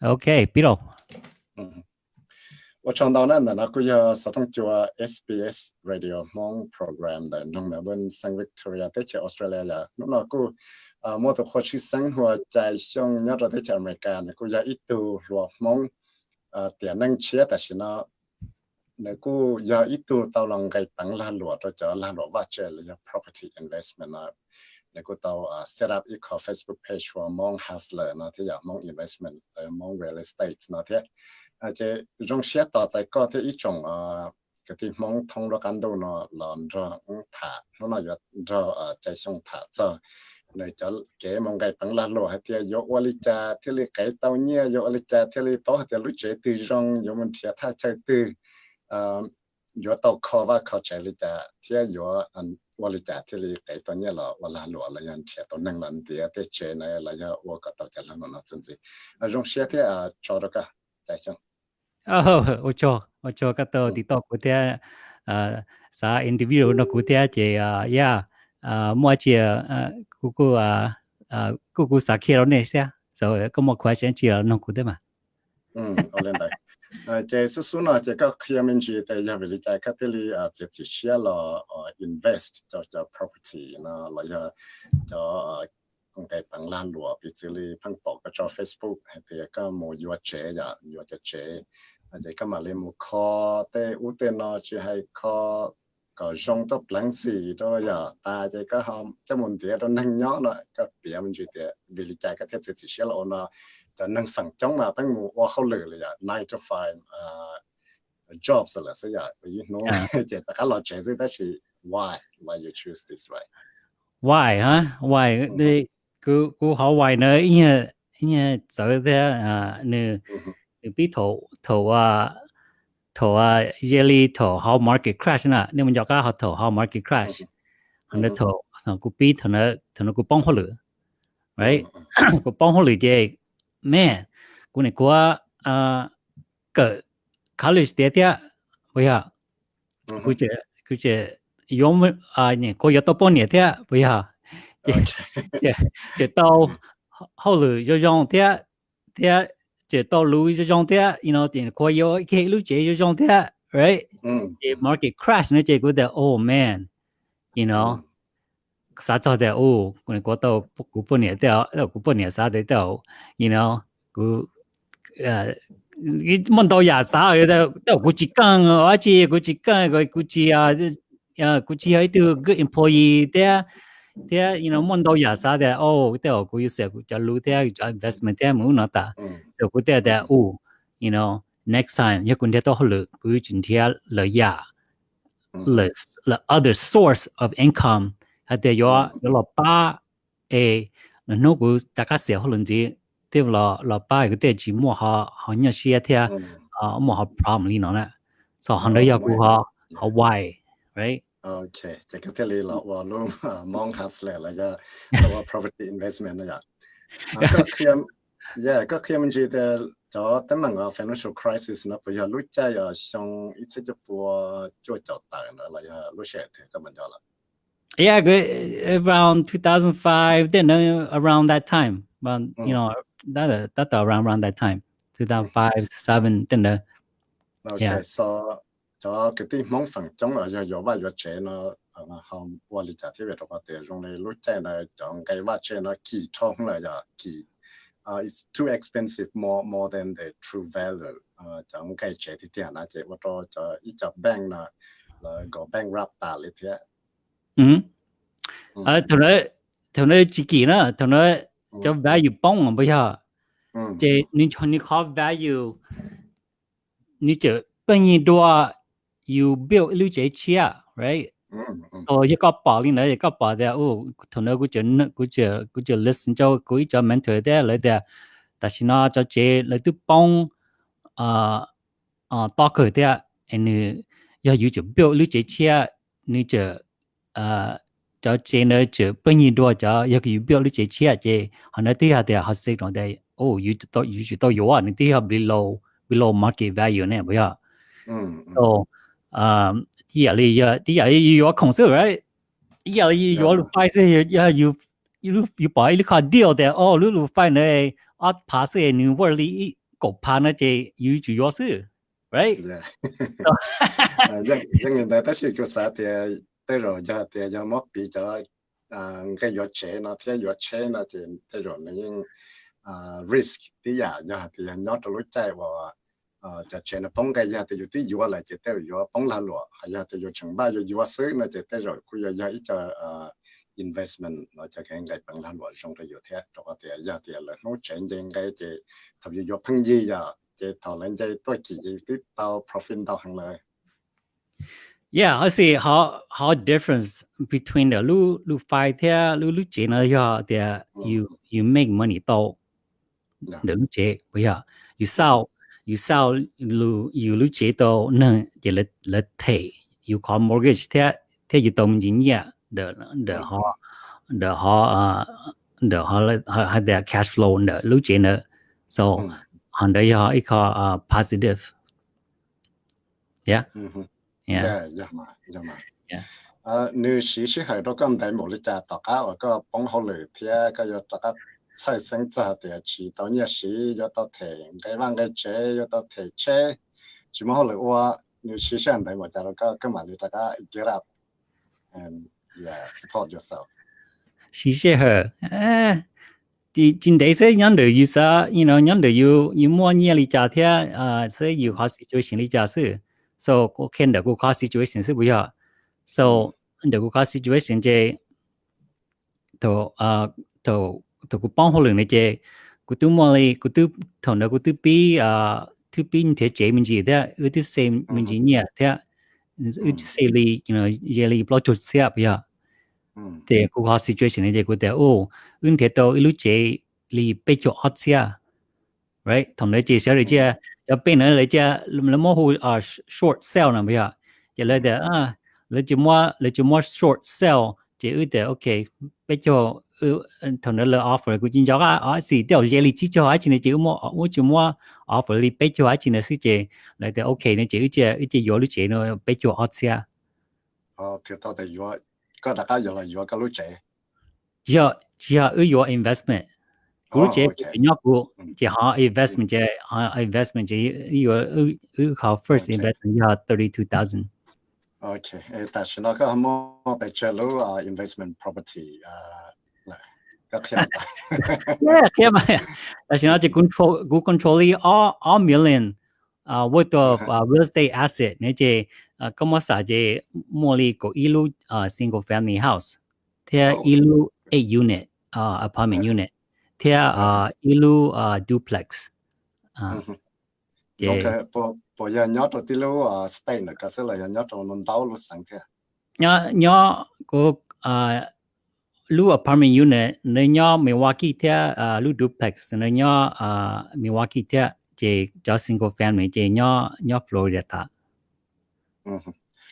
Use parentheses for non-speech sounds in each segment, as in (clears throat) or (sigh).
Okay, Peter. Và trong đó nên là cứ giờ sẽ thông qua SBS Radio Mong program để nông mẹ bên Victoria tới chơi Australia là lúc nào cứ à, mua tổ khóa chứ sáng hòa chạy xong nhớ rồi tới chơi America là cứ giờ ít rồi mong à, tiền năng chia tại sao nó nếu cứ giờ ít tu tao lòng cái bằng lan lụa cho chờ luật lụa và là property investment à. แล้วก็ตัว set up อีก Facebook page for มอง hustler นะที่อยากมอง investment เออมอง real estate นะที่อาจจะรงเชียต่อใจก็ที่อีจงอ่าก็ที่มองทองรักันดูเนาะหลอนรอถ่าเนาะอยู่รออ่าใจชงถ่าจ้ะในจอเก๋มองไก่ปังลาโลฮะเทียโยวลิจาที่ลีไก่เต้าเนี่ยโยวลิจาที่ลีเป้าฮะเทียลุเจตีจงโยมันเทียท่าใจตืออ่าโยเต้าคอว่าเขาใจลิจาเทียโยอัน ว่าลิจ่าที่ลีไก่ตอนนี้เราว่าลาหลวเรายันเชียตอนนั่งหลันเดียเตเชนายเราจะว่ากับตัวจะหลังนอนจนสิรงเชียที่อ่าชอร์ก็ใจจังโอ้โอชอโอชอก็ตัวติดต่อกูเตียอ่าสาอินดิวิโอนกูเตียเจียย่าอ่ามัวเจียอ่ากูกูอ่าอ่ากูกูสาเคียเราเนี่ยเสีย so ก็มัวควายเชียเจียนกูเตียมาอืมเอาเล่นได้ chế số số nào chế các khi mình chỉ tại giờ về trái các cái li à chế chỉ chia là ờ, invest cho cho property, nó là giờ cho ờ, công ty bằng lan lúa bị chỉ li phăng bỏ cái cho Facebook, hay thì các mua yêu dạ, chế giờ yêu chế chế chế các mà li mua kho để u tê nó chỉ hay kho có rong tóc lắng xì đó giờ ta chế các hôm cho mình thì nó nâng nhỏ nó các bia mình chỉ để vì trái các thiết chỉ chia là nó จะนั่งฝั่งจ้องมาตั้งมูว่าเขาเลยเลยอ่ะ nine to five อ่า jobs ละสิอ่ะ you know เจ็ดแต่ก็เราเจอซึ่งแต่ชี why why you choose this right why ฮะ why นี่กูกูเขา why เนอะเนี่ยเนี่ยจะเรียกอ่าเนื้อพี่โถโถว่าโถว่าเยลีโถ how market crash น่ะเนี่ยมันยอกก็เขาโถ how market crash อันนั้นโถทางกูปีทางนั้นทางนั้นกูป้องเขาหรือ right กูป้องเขาหรือเจ๊ man cô này qua cái college đấy đấy bây giờ cô chỉ cô chỉ dùng à nhỉ cô có tao bao nhiêu đấy bây giờ chỉ chỉ tao hậu lử cho dùng đấy đấy chỉ tao lùi cho dùng đấy you know thì cô có cái lùi chỉ cho dùng đấy right the market crash nó chỉ cô đấy oh man you know 啥做的哦，我我到古半年掉，到古半年啥的掉，you know，古呃，你问到廿啥嘅都都古一讲啊，而且古一讲个古一啊，啊古一喺度个 employee 的。dia you know mon do ya sa de oh de ko yu se ku ja lu de investment de mu na ta so ku de de oh you know next time ya kun de to lu ku jin tia le ya le the other source of income 系哋有有落巴诶，那个大家时候可能只对落落巴个啲字幕下好似是一听啊，幕下 problem 呢样咧，所以可能有个好好 why，right？ OK，这个啲你落话咯，望下嚟啦，就落 property investment 啦，就。个 KM yeah 个 KMG 嘅就等问个 financial crisis 呢，不要录在要上一次就播做就大啦，啦要录写嘅咁样就啦。 yeah, good, around 2005, then uh, around that time, but mm. you know, that that around around that time, 2005, 2007, then the. Okay, yeah. so cho cái tí mong phần chống là do do ba do chế nó mà không qua lý giải thế về đó để dùng để lúc chế nó chọn cái ba chế nó kỳ thông là giờ kỳ uh, it's too expensive more more than the true value uh, chọn cái chế thì tiền chế vào đó cho ít cho bank là là go bankrupt ta thế ừ à thằng nó thằng nó chỉ kỳ nữa thằng nó cho value bông mà bây giờ chế nên cho nên có value nên chỉ bao nhiêu đua you build lưu chế chia right so you có bảo lên đấy có bảo đấy ô thằng nó cũng chỉ cũng chỉ cũng chỉ listen cho cũng cho mentor đấy lại đấy但是呢，就这来都帮啊啊大概的，你要有就标你这些，你 就 cho trên nơi chữ bao nhiêu đua cho yêu cầu biểu lý chế chia chế họ nói tí hạt thì họ sẽ nói đây oh you to you should to you are tí hạt below below market value nè bây giờ so um tí hạt lý tí hạt lý you are concerned right tí hạt lý you are find say yeah you you you buy the car deal there oh you find a at pass a new world 狗怕那些有主要是，right？因因为那但是个啥的， thế rồi giờ thì giờ mất bị giờ cái giọt chế nó thế giọt chế nó thì thế rồi nó nhưng risk thì giờ giờ thì nhớ trong lúc chạy vào จะเชนป้องกันยาแต่อยู่ที่ยัวอะไรจะเตยยัวป้องลาหลัวยาแต่อยู่ชงบ้าอยู่ยัวซื้อนะจะเตยรคุยยาอีจะอ่า investment เราจะแข่งกันปังลาหลัวชงระอยู่เทียตัวเตียยาเตียเลยนู้เชนยังไงจะทำอยู่ยัวพังยี่ยาจะถอนเงินใจตัวกี่ยี่ที่เตา profit เตาหังเลย Yeah, I see how how difference between the lu lu five there lu lu chế nó ya there you you make money tao. The lu chế bây giờ you sell you sell lu you lu chế tao nè thì là là thể you call mortgage there there you đồng tiền ya the the họ the họ uh the họ họ their cash flow the lu chế nữa so hắn đấy ya ít có positive. Yeah yeah. Yeah mà yeah mà yeah. À xí xí hay đó con đại một lít trà tao cá ở cái bóng hồ lửa thì cái giờ sai sinh ra thì chỉ tao nhớ xí giờ tao thể cái văn cái chế giờ tao thể chế. Chỉ mà hồ lửa qua nếu xí xí đại một trà đó cái cái mà lít trà cá get up and yeah support yourself. Xí xí hả à thì chính đấy sẽ nhận được you sa you know mua nhiều lít trà thì à sẽ you hot situation lít trà sự so có khen được có situation sẽ bây giờ so được có situation chơi to à to to cũng bao hồ lượng này chơi cũng tu mò li cũng tu thằng đó cũng tu pi à tu pi như thế chơi mình gì thế ư tu xem mình gì nhỉ thế ư tu xem li you know giờ li bao chuột xe bây giờ thì cũng có situation này chơi cũng thế ô ư thế to ư lúc chơi li bị chuột hot xe right thằng đó chơi sẽ rồi chơi cho bên này lấy cha lấy mua hồ à short sell nào bây giờ chỉ lấy để à lấy chỉ mua lấy chỉ mua short sell chỉ ưu để ok bây giờ thằng đó là offer của chính giáo à gì đều dễ lý chỉ cho á chỉ này chỉ mua mua chỉ mua offer lý bây giờ á chỉ này sự chế lấy để ok này chỉ ưu chỉ ưu chỉ yếu lý chỉ nó bây giờ ở xa ờ thì tao để yếu cái đặc cái yếu là yếu các lý chỉ giờ giờ ưu yếu investment investment chị investment chị your first investment là thirty two thousand okay ta sẽ nói mô tại chơi investment property là yeah kia mà ta sẽ nói control cũng control all all million uh, worth of uh, real estate asset nè chị có một số chị mua li của ilu single family house thì ilu eight unit uh, apartment unit Thea uh, ilu uh, duplex. Uh, -huh. yeah. Okay, po po ya nhớ rồi tilu uh, ờ, stay nữa, cái là ya nhớ rồi nón đau lúc sáng kia. Nhớ nhớ có lu apartment unit nơi nhớ Milwaukee thea uh, lu duplex nơi nhớ uh, Milwaukee thea chỉ cho single family chỉ nhớ nhớ Florida ta. Ừ.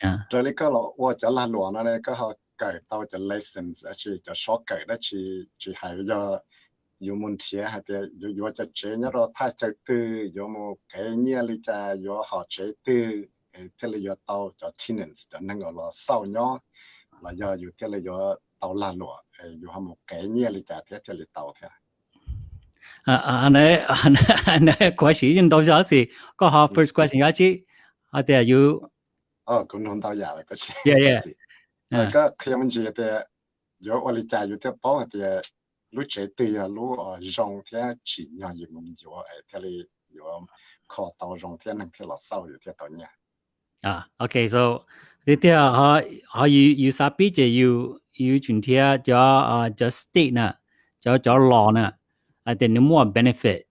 Dạ. Rồi lấy cái lọ, wow, chả là luôn này, cái họ cởi tao chả license, chỉ chả short cởi đó chỉ chỉ hai giờ yo mun thia ha te yo yo cha che nya ro tha cha tu yo mo ke nya li cha yo ha che tư e te yo tao cho tenants cho nang lo sau nyo. Là do yo te le yo tao la lo e yo ha mo ke nya li cha te te le tao thế à anh ấy anh anh ấy quá sĩ nhân đâu cho gì có họ ừ. first question á chứ à te you ờ cũng không tao giả là có yeah yeah. Ờ, à. cái khi mình chỉ là yo ở li cha yo te bao thì lúc tì à lúc ở rong thế chỉ nhà gì mình yếu ở thế này yếu khó tàu rong thế năng thế là sau yếu thế tàu nhà à okay so thế thì họ họ you you sabi chứ you you chuyển thế cho uh, cho state nè cho cho law nè. À thì nếu muốn benefit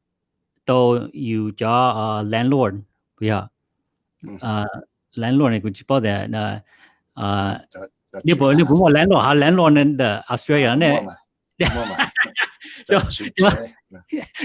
to you cho uh, landlord bây giờ uh, landlord này cũng chỉ bảo là uh, nếu bộ nếu bộ landlord ha landlord nên the Australia này (laughs) cho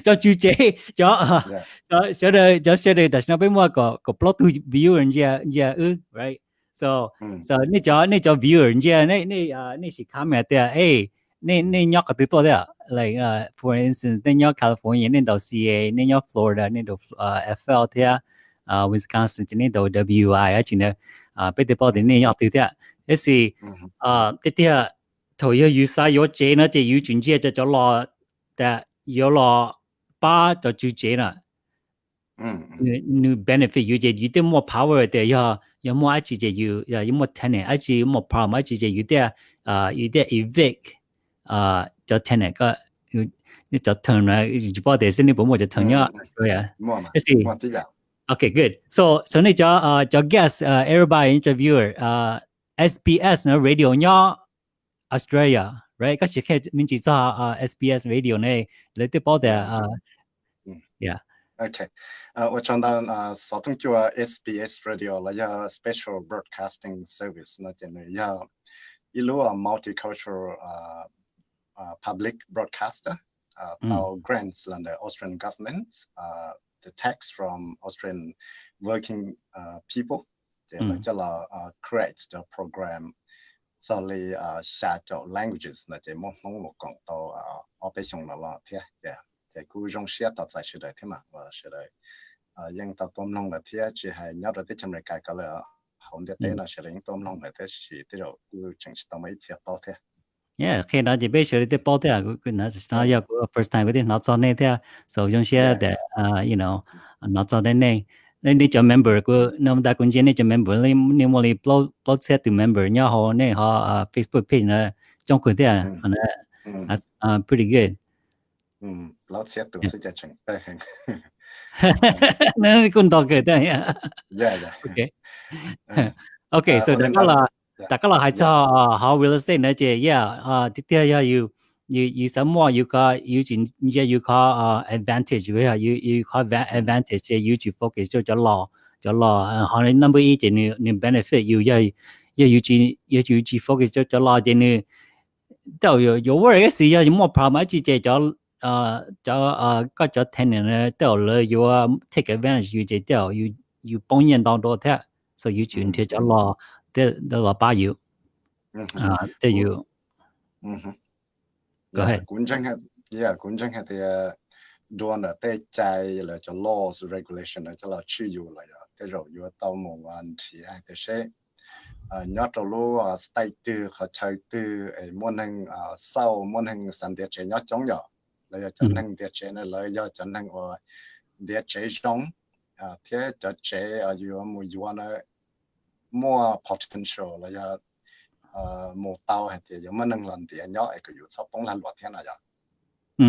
cho chú chế ờ, dạ. cho cho cho đây cho cho đây đặt nó bên mua có có plot to viewer nha nha yeah right. So ừ. so nè cho nè cho view and yeah nè nè ờ, nè chỉ camera there hey nè nè nhóc cái thứ đó like uh, for instance nè nhóc California nè đầu CA nè nhóc Florida nè đầu uh, FL there uh, Wisconsin nè đầu WI á chỉ nè. À bây giờ bảo đến nè nhóc thứ đó thế thì uh cái thứ 头要预晒有钱啦，就要转接就就落，但有落巴就住钱啦。 new benefit you 就有啲 more power 嘅要有 more 一次就要有 more tenant 一次 more problem 一次就有啲啊有啲 evict 啊就 tenant 个要就 turn 啦，如果地先你本我就 turn 咗，对啊，一时。Okay, good. So, so 你就呃就 guess 呃 everybody interviewer 呃 SBS 呢 radio 呢 Australia, right? Các chị khi mình chỉ cho SBS radio này lấy tiếp yeah. Okay. Uh, on the uh, so thank you uh, SBS radio là a special broadcasting service nó ilu a multicultural uh, uh, public broadcaster uh, mm. our grants from the Austrian government uh, the tax from Austrian working uh, people they mm. like, uh, create the program so li a sha cho languages là je mo mong mo kong to operation la la thia ya te ku jong shia ta sai shi dai thema wa shi à nhưng ta tom nong la thia chi hai nya ra te cham kai ka là hon de te là shi ring tom nong la thế chỉ te ro cứ chẳng chi ta mai thia pa thia Yeah, khi nào chỉ biết sửa đi bao thế à, cứ nó nó giờ first time cái đi nó cho nên thế à, so chúng sẽ để you know nó cho nên này nên cho member của nam đa quân chiến nên cho member. Nên nên mà lấy blog blog set từ member nhau họ nên họ Facebook page là trong quần thế nó là pretty good. Blog set từ sự chắc chắn (laughs) nên cũng đọc cái đấy okay okay so đó là đó là hai cho how real estate này yeah tiếp theo you. you you someone you call you yeah you call uh, advantage với họ you you call advantage you chỉ focus cho cho lo cho lo họ nên number ý chỉ ni benefit you yeah yeah you chỉ yeah you chỉ focus cho cho lo chỉ ni đâu yo yo worry cái gì yeah mua problem chỉ chỉ cho ờ cho ờ có cho tenant đâu là you take advantage you chỉ đâu you you bông nhân đong đo thế so you chuyển thế cho lo thế đó là bao nhiêu à thế you Go ahead. Cũng chẳng hạn, yeah, cũng chẳng hạn thì ờ, đồn là tê chạy là cho laws regulation là cho là chi dụ là tê rồi dụ tao mong hoàn thì ai tê sẽ. Nhớ trâu lú stay tư khó chơi tư ờ, môn hình ờ, sau môn hình sản địa chế nhớ chống nhỏ là cho ừ. năng địa chế này là do cho năng ở địa chế chống. Thế cho chế ở dụ mua dụ nó more potential là do à một tàu hay thì giống năng lần thì nhỏ cái yếu sắp bóng lần loạt thế này ừ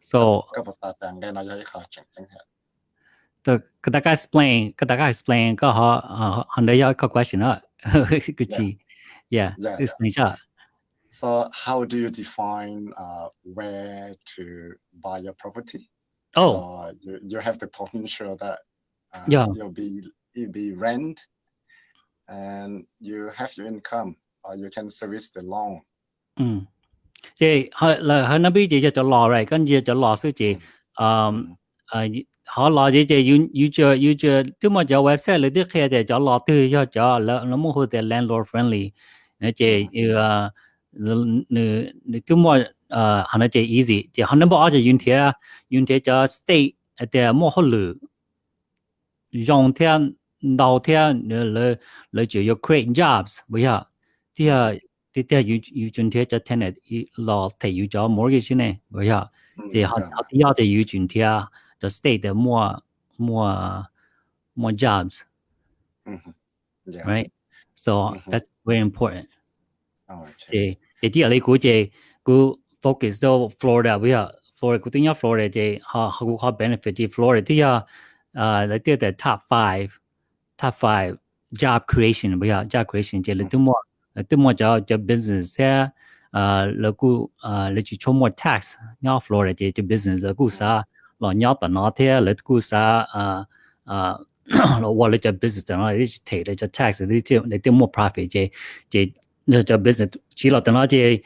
so cái bác sĩ đang cái này là khó chừng chừng hết 就给大家 explain，给大家 explain 个họ họ đây 有一个 question 啊，(laughs) 个字，yeah，explain 一下。So how do you define uh, where to buy your property? Oh, so you, you have the potential that uh, yeah. you'll be you'll be rent, and you have your income or you can service the loan. Ừ. Chị là hơn nó biết chị cho chỗ lò rồi, con gì chỗ lò sư chị. Um, họ lò gì chị you you chờ you chờ chứ mà chỗ website lấy tiếc kia để chỗ lò tư cho chỗ là nó muốn hồi để landlord friendly. Nè chị nữ nữ chứ mà ờ, họ nói chị easy, chị họ nó bảo chị dùng thế dùng thế cho state để mua hồ lử. Dùng thế đầu tiên là là chủ yếu create jobs bây giờ. Thì à thì theo yêu yêu chuẩn thế cho tenant lo thì yêu cho mortgage này bây giờ. Thì họ họ thì yêu thì yêu chuẩn thế cho state mua mua mua jobs. Right? So that's very important. Thì thì thì ở đây của chị của focus đâu Florida bây giờ. Florida của tiếng Florida thì họ họ họ benefit thì Florida. Thì à lấy tiêu tại top five. top five job creation we are job creation jelly do more do more job job business there uh look uh let's show more tax now florida to business a goose are long not not here let goose are uh uh wallet your business and all it's take it's a tax and they do they do more profit jay jay business she lot and 摩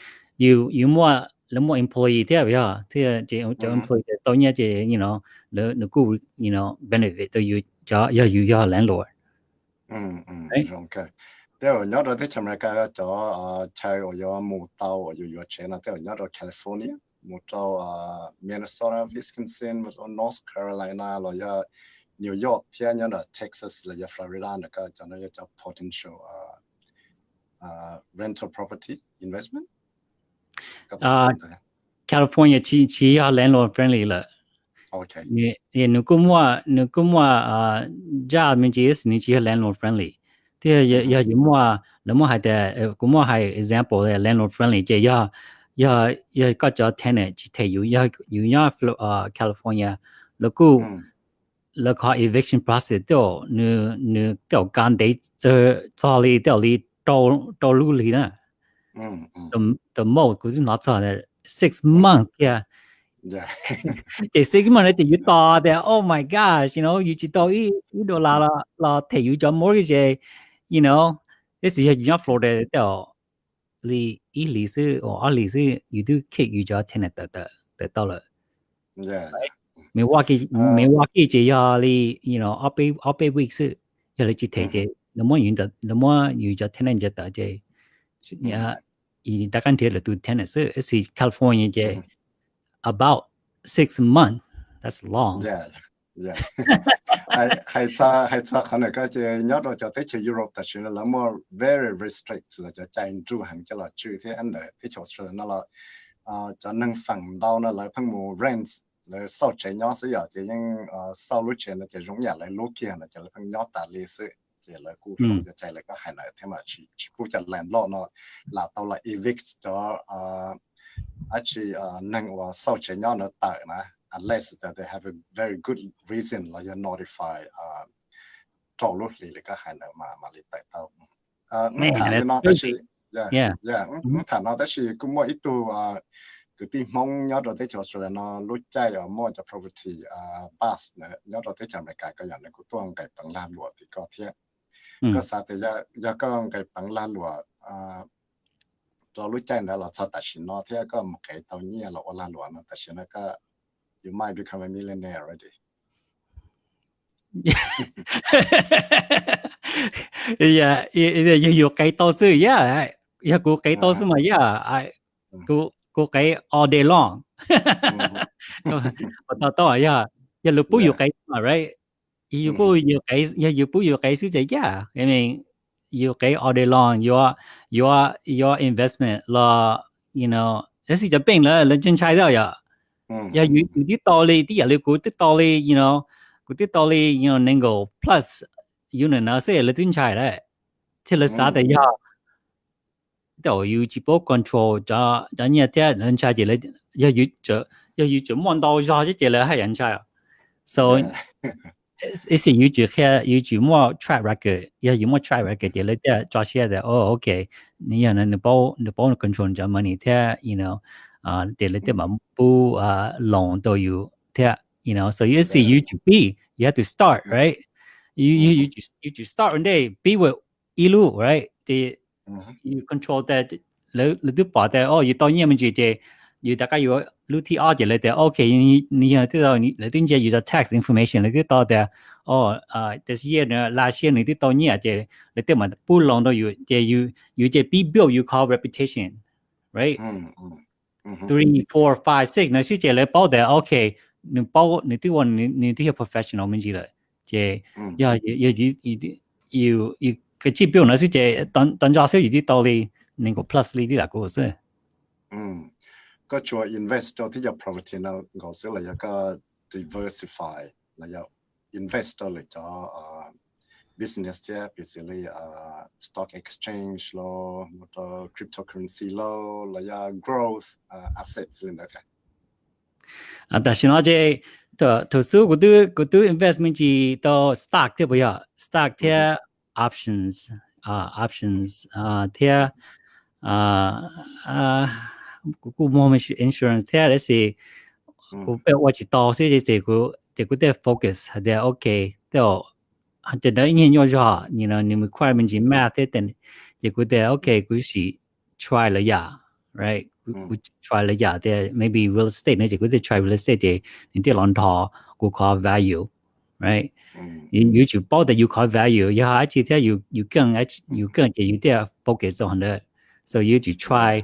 you more the more employee there we are there the employee don't you know the 你 good you know benefit that you jaya you your landlord 嗯嗯，okay. Teo nyoro California mu Minnesota Wisconsin North Carolina New York Texas Florida potential rental property investment. Uh, California chi chi landlord friendly Okay. Yeah, yeah. Nukumwa, nukumwa. Uh, job mình chỉ is ni chỉ landlord friendly. Thì giờ giờ chúng mua là mua hai tệ, cũng mua hai example là landlord friendly. Chỉ giờ giờ giờ có cho tenant chỉ thấy u giờ u ở California là cú là có eviction process tiêu nữ nữ tiêu gan đấy cho cho lý tiêu lý đâu đâu lưu lý nè. The the most cũng nói cho là six month yeah Yeah. thì sĩ cái mà nói thì you to thì oh my gosh, you know, you chỉ to ý ý đồ là là là thể you cho mortgage, you know, this is your Florida đó. Lý ý lý sư or ở lý sư you do kick you cho tenant the the the dollar. Dạ. Yeah. Milwaukee à. Milwaukee chỉ là lý you know, up up week sư, giờ là chỉ thể thế, nó muốn yên đó, nó muốn you cho tenant cho đó chứ. Yeah. Ý đặt cần thiết là tu tenant sư, ở California chứ. Ừ about six months. That's long. Yeah. Yeah. hay sa hay sa khana ka che nhớ rồi cho tới che Europe ta chỉ là more very restrict là cho chạy tru hàng cho là chữ thế anh đấy thế chỗ sửa nó là ờ, cho nâng phẳng đau nó là phân mù rent là sau chế nhớ sẽ giờ thì nhưng ờ, sau lúc chế nó thì rủng nhà lại lúc kia nó chỉ là phân nhớ ta lì sự thì là cụ không ừ. cho chạy lại các hàng này thế mà chỉ chỉ cụ cho landlord nó là tao là evict cho ờ, actually uh nang wa sao che nyaw na ta na unless that they have a very good reason like you notify uh talk lo li ka han ma ma li ta ta uh no actually yeah yeah yeah ta no actually ku mo itu uh cứ tin mong nhớ rồi tới chỗ rồi nó lúc chạy ở mua cho property uh, bus nữa nhớ rồi tới chỗ này cả cái này cũng tuang cái bằng lan lụa thì có thiệt ก็สาแต่ยายาก็ไก่ปังลาหลัวอ่า cho lúc chạy nữa là sao ta xin nó thế có một cái tàu nhẹ là ôn lan luôn nó ta xin nó có you might become a millionaire already. Yeah (laughs) yeah you you cái tàu sư yeah yeah cô cái tàu sư mà yeah I cô cô cái all day long. Tao tao yeah yeah lúc bố you cái mà right you bố you cái yeah you bố you cái sư chạy yeah I mean you cái all day long your your your investment là you know thế thì chấp bên là là chân trái đó, à yeah you you did totally đi à liệu cũng did totally you know cũng did totally you know nên go plus you know nó sẽ là chân trái đấy. Thì là sao đấy à đầu you chỉ bố control cho cho nhà thế chân trái chỉ là giờ you chỉ giờ you chỉ muốn đâu ra chứ chỉ là hai chân trái so à 一时要住嘅要住more track record，要有 more track record 嘅你啲做些嘅，哦，OK，你有人你帮你帮 control 咗 money，啲，you know。啊，啲你啲嘛不啊 long 都要睇，you know. So you see, you to be, you have to start, right? You you you just you just start one day, be with 一路，right? 啲 you control that，你你都把的哦，要当然咪住嘅， 要大家要 l u t r 嘅你哋，OK，你你又知道你你啲嘢要咗 tax information，你啲多嘅，哦啊，this year 呢，last year 你啲当然嘅，你啲嘛不 long 都要，嘅要要嘅 be build you call reputation，right？嗯嗯。 three, four, five, six，那是这类包的，OK，你包你对我你你这些 professional 们记得，这要要要要要要个指标那是这当当家少有啲道理，能够 plus 呢啲啦个是。嗯， có ก็ชัว investor thì ที่จะ property có diversify là แล้วจะ investor เลยจะ ờ, business ที่ basically ờ, stock exchange แล้วมันก็ ờ, cryptocurrency แล้วแล้วจะ growth assets เลยนะอ่ะแต่ฉันว่าจะตัวตัวสู้กูดูกูดู investment จีตัว stock thế bây giờ, stock thì ừ. options อ่า options อ่าที่อ่าอ่า ku mo me insurance te are si ku pe wa chi to thì je ku thì ku te focus ha ok, okay te o ha te da yin yo ja you know ni requirement ji ma te ten thì ku te okay ku si try la ya right ku try la ya te maybe real estate này thì ku te try real estate thì những cái lòng tho ku call value right you you chỉ bảo that you call value you actually tell you you can you can you there focus on that so you to try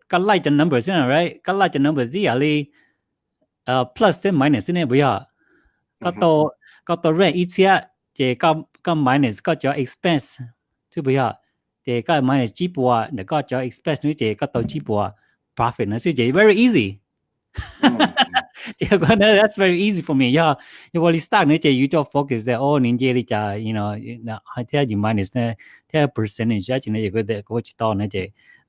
cái like the numbers, right? Cái like the numbers tia li uh, plus then minus ne bu ya. Cái to cái to rent ít tia, je cái cái minus cái cho expense, chứ ya. Je cái minus chỉ bùa, để cái cho expense nữa je cái to chỉ bùa profit na si Jay. Very easy. (laughs) Mm. that's very easy for me. Yeah, you will start na Jay. You just focus that oh ninja li cha you know I tell you minus na tell percentage ya chine you go the coach to na Jay.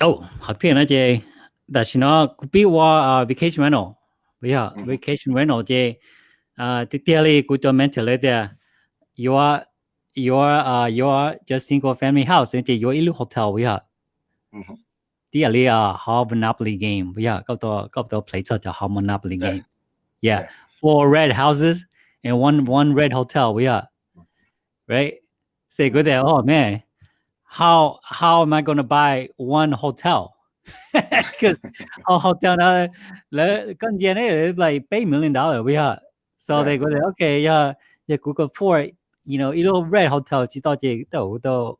어, 하필 이제 다시나 구비와 vacation rental. yeah ừ. vacation rental 이제 아, 특별히 그저 멘탈에다 your your uh your just single family house into your ilu hotel yeah. Mhm. The area how monopoly game. Yeah, got the got the place at how monopoly dạ. game. Yeah. Dạ. Four red houses and one one red hotel. Yeah. Ừ. Right? Say good there. Oh man. how how am I going to buy one hotel? (laughs) Because a hotel now, con gen like pay million dollar. We are so they go there. Okay, yeah, yeah. Google for you know, 一路 red hotel 知道这都都。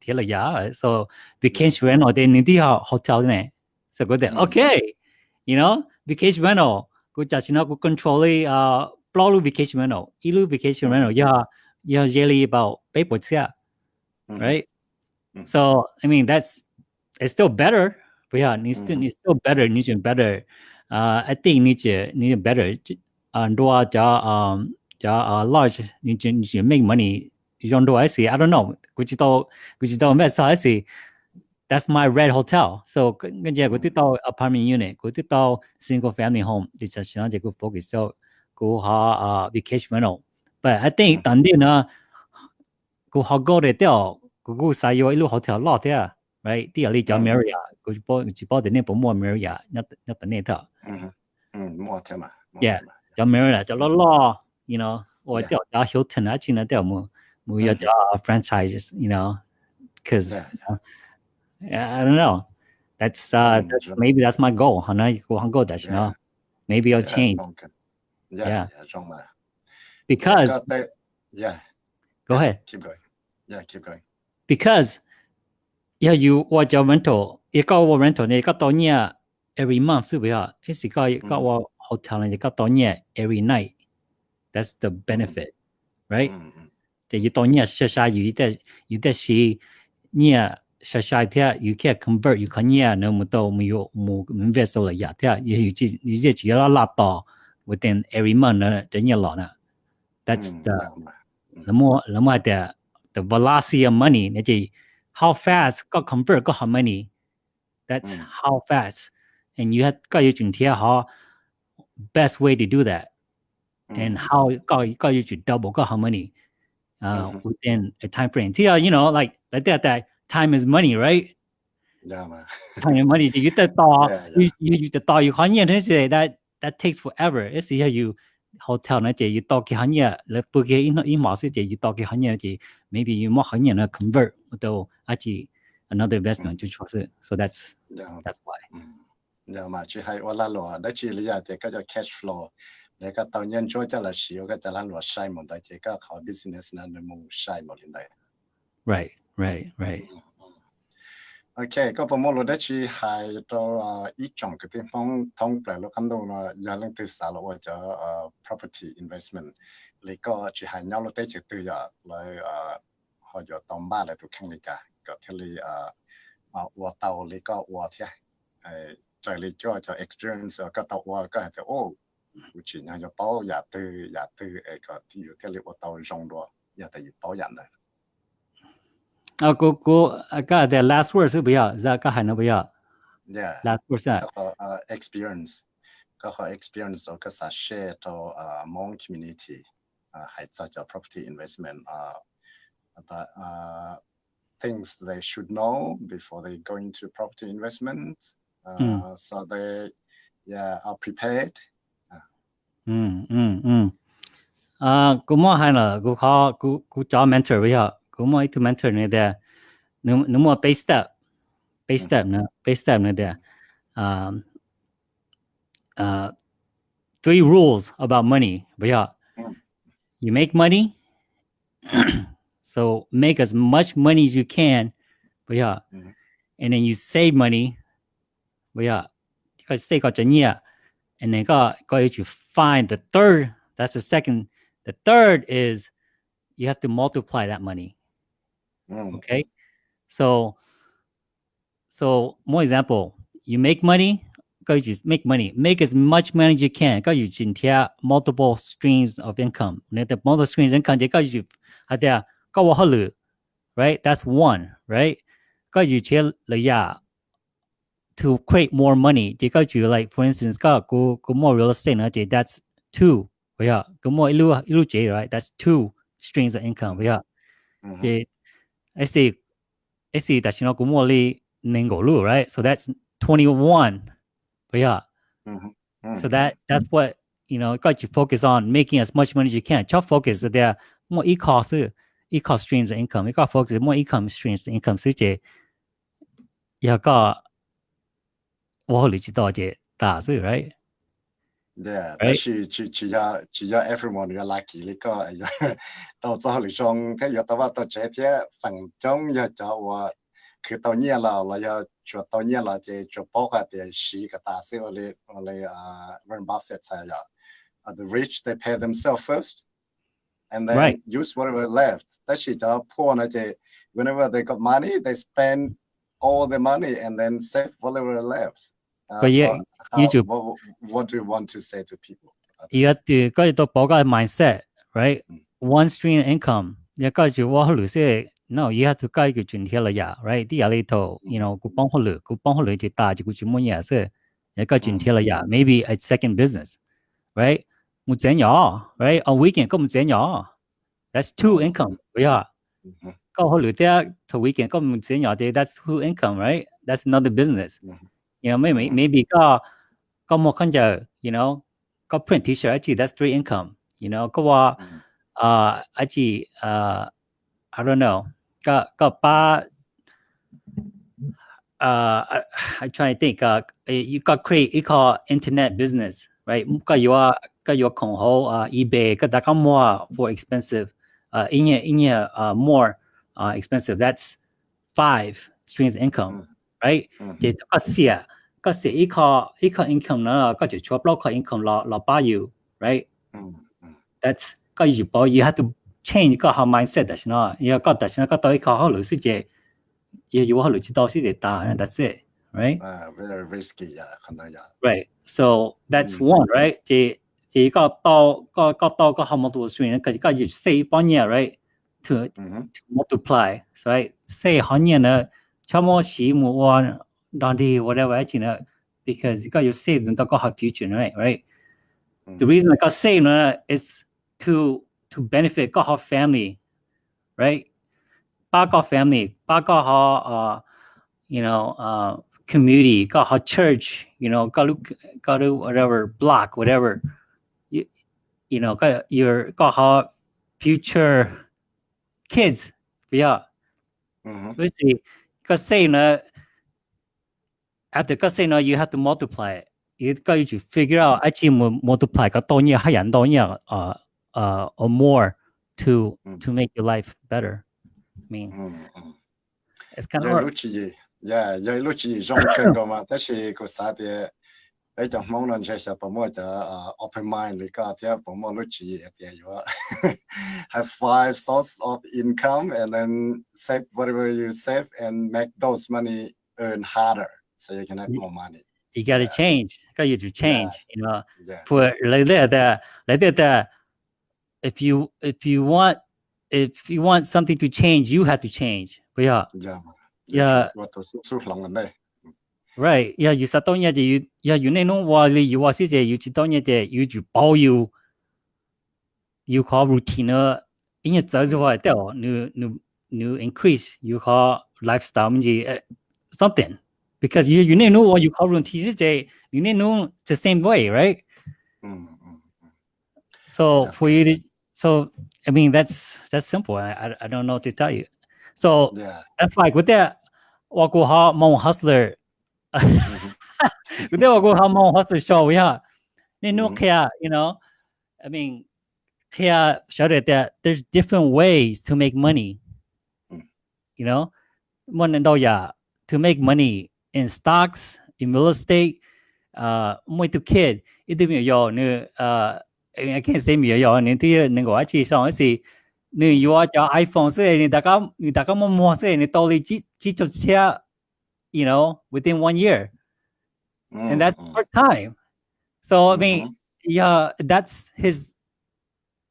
铁了牙，so vacation rental 哋呢啲啊 hotel 呢，so 嗰啲 OK，you know vacation rental 佢就先我佢 control 啊 blow vacation rental，一路 vacation rental 要要 yearly about 八百 次，right？So I mean that's it's still better，不要你 still 你 still better，你就 better，啊，I think 你就你 better，啊，多加啊加啊 large，你就你就 make money。用到一时，I don't know，佢知道佢知道咩事一时。That's my red hotel. So 跟住佢啲到 apartment unit，佢啲到 single family home，你就想住佢 focus 咗佢下啊 vacation rental。But I think 当啲呢，佢学过嘅掉， Google sayo ilu hotel lot ya, right? Ti ali jam Maria, go jibo jibo de ne pomo Maria, nyat nyat ne ta. Mhm. Mhm, mo ta ma. Yeah. Jam Maria, jam lo lo, you know, or jam da Hilton a china de mo mo ya da franchises, you know, cuz yeah, yeah. I don't know. That's uh that's maybe that's my goal. Hana go hang go that? you know. Maybe I'll change. Yeah. Yeah. Because yeah. Go ahead. Keep going. Yeah, keep going. because yeah you watch your rental you got your rental you got on yeah every month so we are it's you got you got what hotel and you got on yeah every night that's the benefit right that you don't yeah you that you that she yeah sha sha thea you can convert you can yeah no mu to mu yo mu invest la ya thea you you just you just you la to within every month na the year la na that's the the more the more that the velocity of money Naji. how fast got convert got how money. That's mm. how fast. And you have got you how best way to do that. Mm. and how got got you double got how money uh, mm-hmm. within a time frame. Yeah uh, you know like like that that time is money right? Yeah man (laughs) time money. You get the (laughs) thought you, you, you the thought you can't that that takes forever. It's here you hotel nó chỉ to cái hắn nhỉ là bữa kia ít ít mỏ sẽ chỉ to cái hắn nhỉ chỉ maybe you mỏ hắn nhỉ nó convert to chỉ another investment cho cho so that's dạ. that's why giờ dạ mà chỉ hay là lo đó chỉ là để cái cash flow. Để cái tàu nhân cho cho là xíu cái cho là lo sai một đại chỉ cái khó business nó nó mù sai một lần đấy right right right. Ừ ok, có phần mô lô đấy chỉ hai cho ờ, ít trong cái tiếng phong thông bể lô căn đồ là giờ lên từ xã lộ cho ờ, property investment. Lý có chỉ hai nhau lô đấy chỉ từ giờ là ờ, họ giờ tóm ba là tụi khăn lý cả. Có thể lý ua tàu lý có ua thế. Trời lý cho cho experience có tàu ua, có thể ô chỉ nhau cho bao giờ từ giờ từ cái thì có thể lý ua tàu rong đồ giờ tại vì bao giờ này 啊，哥哥，噶的 last word yeah Last word 是。呃，experience，噶和 experience 哦，噶啥 share 到呃 mon community，呃，还在叫 property investment uh the uh things they should know before they go into property investment. Uh, so they yeah are prepared. Ừ ừ ừ. À, cũng muốn hay là cũng khó cũng cũng cho mentor với họ. ¿Cómo hay tu mentor? No idea. No, no more base step. Base step, no. Base step, no idea. Um, uh, three rules about money. But yeah, you make money. (clears throat) so make as much money as you can. But yeah, and then you save money. But yeah, because stay got your and then got got you find the third. That's the second. The third is you have to multiply that money. Mm. Okay. So, so more example, you make money, Cause you make money, make as much money as you can. Cause you multiple streams of income. The multiple streams income, they go you there go halu, right? That's one, right? Cause you chill yeah to create more money. They you like for instance, go go go more real estate, that's two. Yeah, go more ilu ilu right? That's two streams of income. Yeah. Mm -hmm. I see I see 但是呢个 more 哩能够路 right so that's twenty one 不要嗯哼嗯 so that that's what you know got you focus on making as much money as you can 就 focus there more e-cost 是 e-cost streams of income 你个 focus more income streams of income 所以这要个我理知道这大事 right Yeah, right? chỉ chỉ chỉ cho chỉ cho everyone là lucky lý có tàu cho lý trong cái giờ tàu vào tàu chế thế phần trong giờ cho và khi tàu nhẹ là là giờ cho tàu nhẹ là chỉ cho bao cái tiền xí cái ta sẽ là là Warren Buffett say là the rich they pay themselves first and then right. use whatever left. That's it. Poor, whenever they got money, they spend all the money and then save whatever left. Uh, But yeah, so you how- do- what, what do you want to say to people? about you have this? to 嗰度报个 mindset right Mm. one stream of income 你跟住我律师 no you have to 解决转贴啦呀 right 啲嘢呢度 you know 佢帮好律佢帮好律就大就佢做乜嘢先你解转贴啦呀 maybe a second business right 我整咗 right on weekend 咁唔整咗 that's two income 不要 Mhm. 够好律啲 to weekend 咁唔整咗啲 that's two income right that's another business Mhm. You know, maybe maybe ก็ก็มคันเจอ you know ก็ print teacher actually that's three income you know ก็ว่าเอ่อ actually I don't know ก็ก็ป้า uh, I, I try to think. Uh, you got create, you call internet business, right? Got your got your uh, eBay, got that more for expensive. Uh, in your in your uh, more uh, expensive. That's five streams income. Mm. right จะก็เสียก็เสียอีกคออีกคออินคอมเนอะก็จะช่วยบล็อกคออินคอมเราเราบ้าอยู่ right that's ก็อยู่บ่ you have to change ก็ทำ mindset ดัชนีย์ก็ดัชนีย์ก็ต้องอีกคอเขาหรือสิ่งเจียอยู่ว่าหรือจะต้องสิ่งเดียด that's it right very risky ยาขนาดยา right so that's one right จีจีก็ต่อก็ก็ต่อก็ทำมาตัวสูงก็จะก็อยู่สี่ปีเนี่ย right to multiply so right สี่ห้าเนี่เนอะ chamoshi muwan dandi whatever actually you know, because you got your saved and got her future right? Right? Mm. -hmm. the reason I got saved uh, is to to benefit got her family right? Back our family back our uh you know uh community got her church you know got got whatever block whatever. You you know got your got her future kids yeah. Mm -hmm. casino after casino you have to multiply it. You got to figure out actually multiply ka to niya hayan to niya uh uh or more to to make your life better. I mean it's kind of hard. Yeah, yeah, lúc chỉ trong trường đó mà tất cả có sao thì ấy chẳng uh, open mind lý cả thì you have five source of income and then save whatever you save and make those money earn harder so you can have more money. you got to yeah. change. Got you to change yeah. you know? Yeah. for like that that like that that if you if you want if you want something to change you have to change. But yeah. Yeah. Yeah. Right. Yeah, you sa tonya de you yeah, you know no you was it you chi tonya de you ju bao you you call routine in your zai zwa de new new new increase you call lifestyle uh, something because you you ne know what you call routine de you know the same way, right? Mm-hmm. So yeah. for you to so I mean that's that's simple. I I, I don't know what to tell you. So yeah. that's like with that Wakuha Mon Hustler 그대와 고 한번 화수 쇼야. Ni no care, you know. I mean, care shouted that there's different ways to make money. Mm. You know, one and oh yeah, to make money in stocks, in real estate, uh, muito kid. It didn't yo new uh I mean I can't say me yo ni ti ning go chi song si ni yo cha iPhone se ni da ka ni da ka mo mo se ni to li chi chi cho you know, within one year. Mm -hmm. And that's mm-hmm. part time. So, mm -hmm. I mean, mm-hmm. yeah, that's his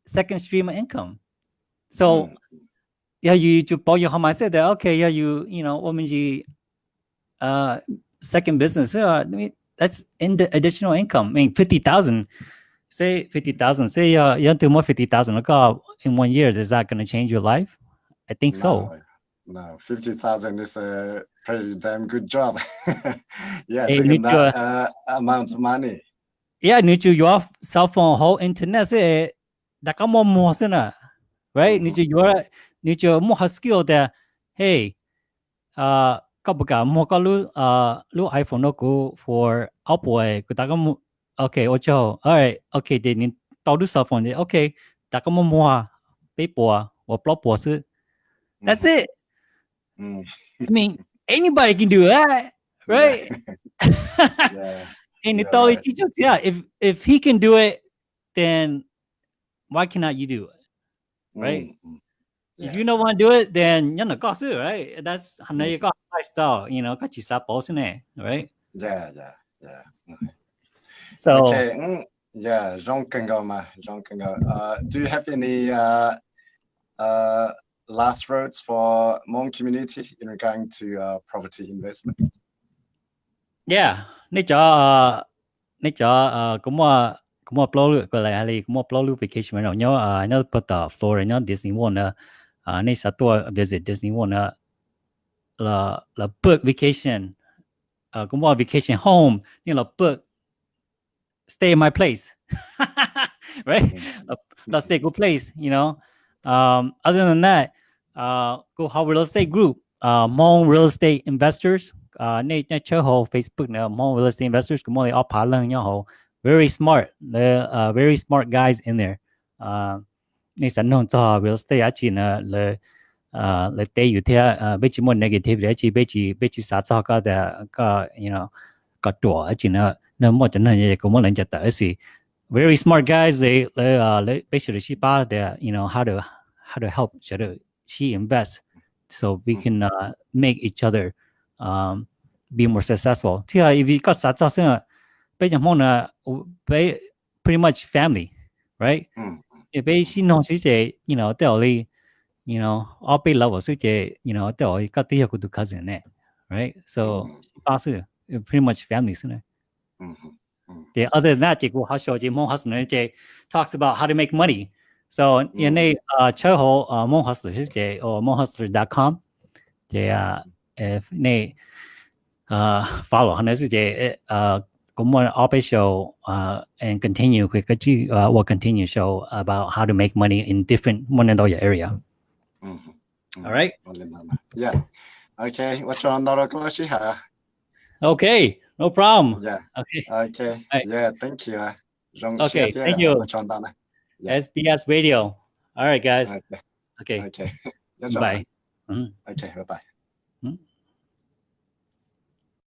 second stream of income. So, mm -hmm. yeah, you to home i said that, okay, yeah, you, you know, Womanji, uh, second business, yeah, I mean, that's in the additional income. I mean, 50,000 say 50,000, say uh, you have to more 50,000 Look oh, in one year, is that going to change your life? I think no, so no, 50,000 is a pretty damn good job. (laughs) yeah, hey, taking that to, uh, amount of money. Yeah, need to your cell phone whole internet say that come on more sooner, right? Need to your need to more skill there. Hey, uh, kabuka mo kalu uh lu iPhone no go for Apple. Eh? Kutaka okay, oh, ocho. All right, okay, they need to do cell phone. Okay, 大家摸摸啊，背包啊，我 blog ah, That's mm-hmm. it. Mm, i mean anybody can do that right (laughs) yeah. and you're it's always right. yeah if if he can do it then why cannot you do it Right. Mm, mm, if you don't want to do it, then you know, got to, right? That's how you got lifestyle, you know, got you stop bossing it, right? Yeah, yeah, yeah. Mm. So Okay. Mm, yeah, Jean Kangoma, Jean Kangoma. Uh, do you have any uh, uh, last words for Hmong community in regard to uh, property investment? yeah, nãy giờ nãy giờ cũng mà cũng mà upload cái này hay cũng uh, mà upload vacation rồi nhớ à nhớ bắt đầu Florida nhớ Disney World à nãy sao tôi visit Disney World uh, là là book vacation. À cũng mà vacation home nhưng là book stay in my place. (laughs) Right? Let's take a place, you know. Um, other than that, uh, Gohao real estate group, uh, Mong real estate investors, uh, nay chơi hồ Facebook nè, Hmong real estate investors, cũng mọi all phá nhau hồ, very smart, the uh, very smart guys in there. Uh, nè sẵn nông cho real estate á chỉ nè le là le ờ, tê thế, bây giờ một negative, á chỉ bây giờ bây giờ sát cho cái cái you know, cái đùa á chỉ nó nè một chân này cũng một lần chặt tới gì very smart guys. They they uh they basically ba, bought you know how to how to help each other. She invests so we mm-hmm. can uh, make each other um, be more successful. Tia, if you got satsa pretty much family, right? Mm-hmm. If she knows she say you know tell you know all bei level so she you know they only got the cousin right? So mm-hmm. pretty much family singa. The other than that, they go how she mong has talks about how to make money. So nhà này uh, chơi hồ uh, môn học sử thiết kế ở môn học sử com thì uh, này uh, follow hơn nữa thì uh, cũng muốn official uh, and continue cái cái chữ uh, will continue show about how to make money in different Monendoya area. Mm -hmm. All right. Yeah. Okay. What's your another class? Okay. No problem. Yeah. Okay. Okay. Right. Yeah. Thank you. Okay. Thank you. Yeah. SBS Radio. All right, guys. Okay. Okay. (laughs) Bye. Right. Mm -hmm. Okay. Bye.